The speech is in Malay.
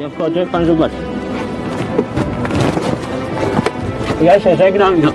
Jak chodzę, pan zobaczy. Ja się żegnam. No.